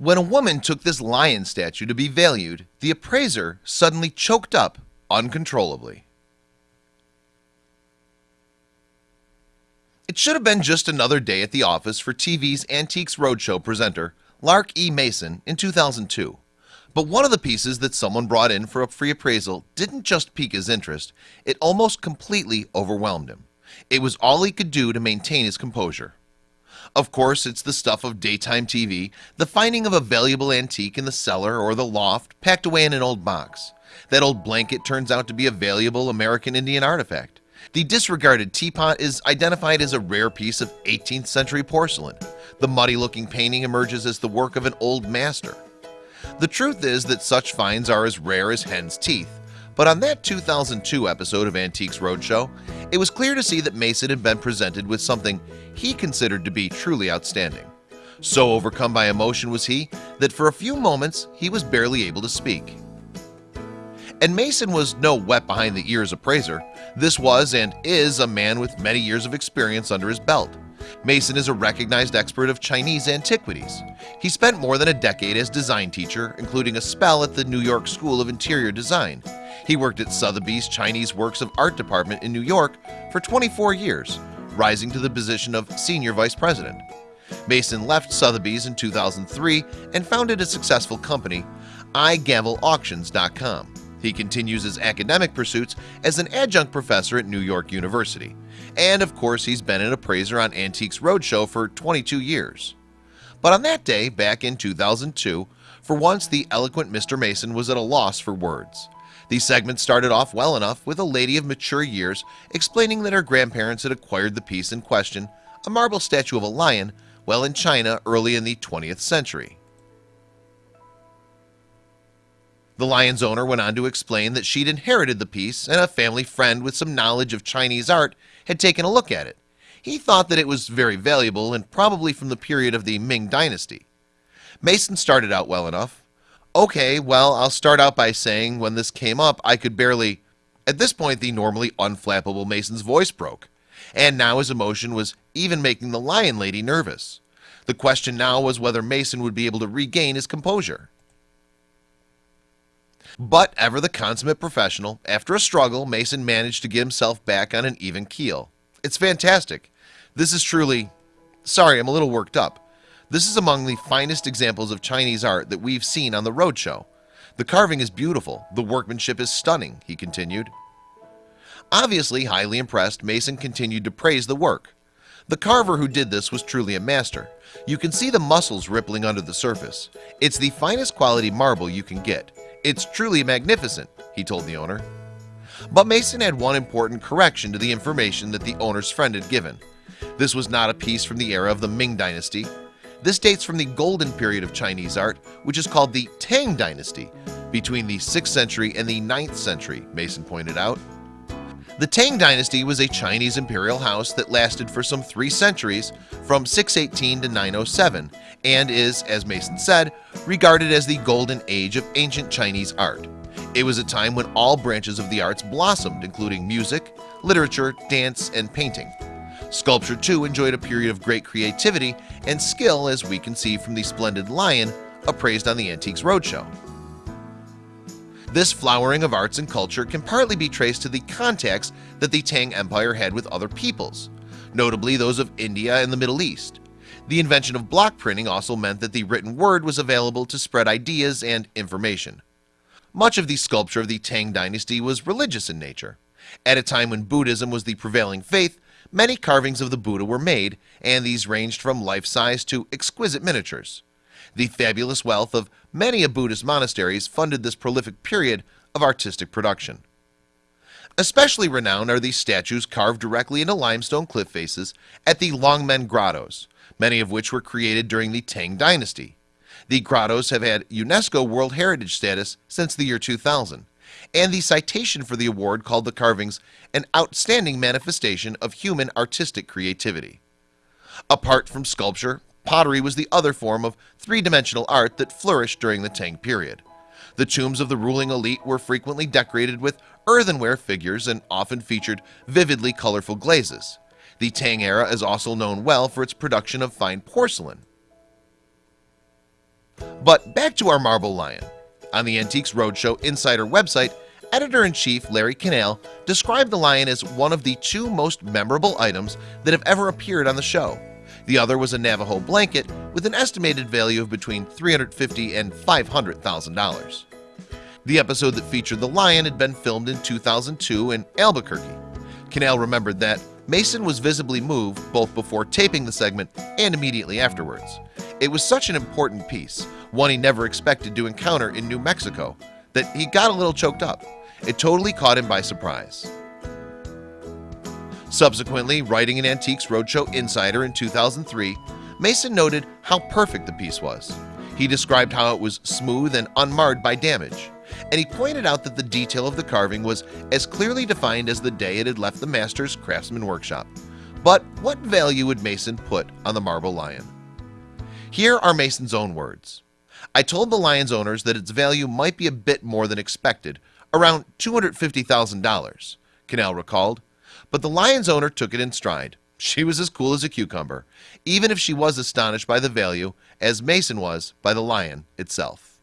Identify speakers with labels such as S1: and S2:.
S1: When a woman took this lion statue to be valued, the appraiser suddenly choked up uncontrollably. It should have been just another day at the office for TV's Antiques Roadshow presenter Lark E. Mason in 2002 But one of the pieces that someone brought in for a free appraisal didn't just pique his interest It almost completely overwhelmed him It was all he could do to maintain his composure Of course, it's the stuff of daytime TV the finding of a valuable antique in the cellar or the loft packed away in an old box. That old blanket turns out to be a valuable American Indian artifact. The disregarded teapot is identified as a rare piece of 18th century porcelain. The muddy looking painting emerges as the work of an old master. The truth is that such finds are as rare as hen's teeth But on that 2002 episode of Antiques Roadshow It was clear to see that Mason had been presented with something he considered to be truly outstanding. So overcome by emotion was he that for a few moments he was barely able to speak. And Mason was no wet behind the ears appraiser. This was and is a man with many years of experience under his belt Mason is a recognized expert of Chinese antiquities. He spent more than a decade as design teacher including a spell at the New York School of Interior Design. He worked at Sotheby's Chinese Works of Art Department in New York for 24 years rising to the position of senior vice president. Mason left Sotheby's in 2003 and founded a successful company iGavelAuctions.com he continues his academic pursuits as an adjunct professor at New York University and of course he's been an appraiser on Antiques Roadshow for 22 years but on that day back in 2002 for once the eloquent Mr. Mason was at a loss for words the segment started off well enough with a lady of mature years explaining that her grandparents had acquired the piece in question a marble statue of a lion well in China early in the 20th century The Lion's owner went on to explain that she'd inherited the piece and a family friend with some knowledge of Chinese art had taken a look at it. He thought that it was very valuable and probably from the period of the Ming Dynasty. Mason started out well enough. Okay, well, I'll start out by saying when this came up I could barely at this point the normally unflappable Mason's voice broke. And now his emotion was even making the lion lady nervous. The question now was whether Mason would be able to regain his composure but ever the consummate professional after a struggle Mason managed to get himself back on an even keel. It's fantastic. This is truly sorry. I'm a little worked up. This is among the finest examples of Chinese art that we've seen on the roadshow. The carving is beautiful. The workmanship is stunning. He continued. Obviously highly impressed Mason continued to praise the work. The carver who did this was truly a master. You can see the muscles rippling under the surface. It's the finest quality marble you can get it's truly magnificent he told the owner. But Mason had one important correction to the information that the owner's friend had given. This was not a piece from the era of the Ming Dynasty. This dates from the golden period of Chinese art which is called the Tang Dynasty between the 6th century and the 9th century Mason pointed out the Tang Dynasty was a Chinese imperial house that lasted for some three centuries from 618 to 907 and is as Mason said regarded as the golden age of ancient Chinese art. It was a time when all branches of the arts blossomed including music literature dance and painting. Sculpture too enjoyed a period of great creativity and skill as we can see from the splendid lion appraised on the Antiques Roadshow this flowering of arts and culture can partly be traced to the contacts that the Tang Empire had with other peoples Notably those of India and the Middle East. The invention of block printing also meant that the written word was available to spread ideas and information. Much of the sculpture of the Tang Dynasty was religious in nature. At a time when Buddhism was the prevailing faith Many carvings of the Buddha were made and these ranged from life-size to exquisite miniatures the fabulous wealth of many a Buddhist monasteries funded this prolific period of artistic production. Especially renowned are these statues carved directly into limestone cliff faces at the Longmen Grottos Many of which were created during the Tang Dynasty. The grottos have had UNESCO World Heritage status since the year 2000 and the citation for the award called the carvings an outstanding manifestation of human artistic creativity. Apart from sculpture Pottery was the other form of three-dimensional art that flourished during the Tang period. The tombs of the ruling elite were frequently decorated with earthenware figures and often featured vividly colorful glazes. The Tang era is also known well for its production of fine porcelain. But back to our marble lion. On the Antiques Roadshow Insider website Editor-in-Chief Larry Canale described the lion as one of the two most memorable items that have ever appeared on the show The other was a Navajo blanket with an estimated value of between 350 and $500,000 The episode that featured the lion had been filmed in 2002 in Albuquerque. Canale remembered that Mason was visibly moved both before taping the segment and immediately afterwards. It was such an important piece one he never expected to encounter in New Mexico that he got a little choked up. It totally caught him by surprise Subsequently writing an Antiques Roadshow Insider in 2003 Mason noted how perfect the piece was. He described how it was smooth and unmarred by damage and he pointed out that the detail of the carving was as clearly defined as the day it had left the master's craftsman workshop. But what value would Mason put on the marble lion? Here are Mason's own words. I told the Lions owners that its value might be a bit more than expected around $250,000 Canale recalled but the Lions owner took it in stride. She was as cool as a cucumber even if she was astonished by the value as Mason was by the lion itself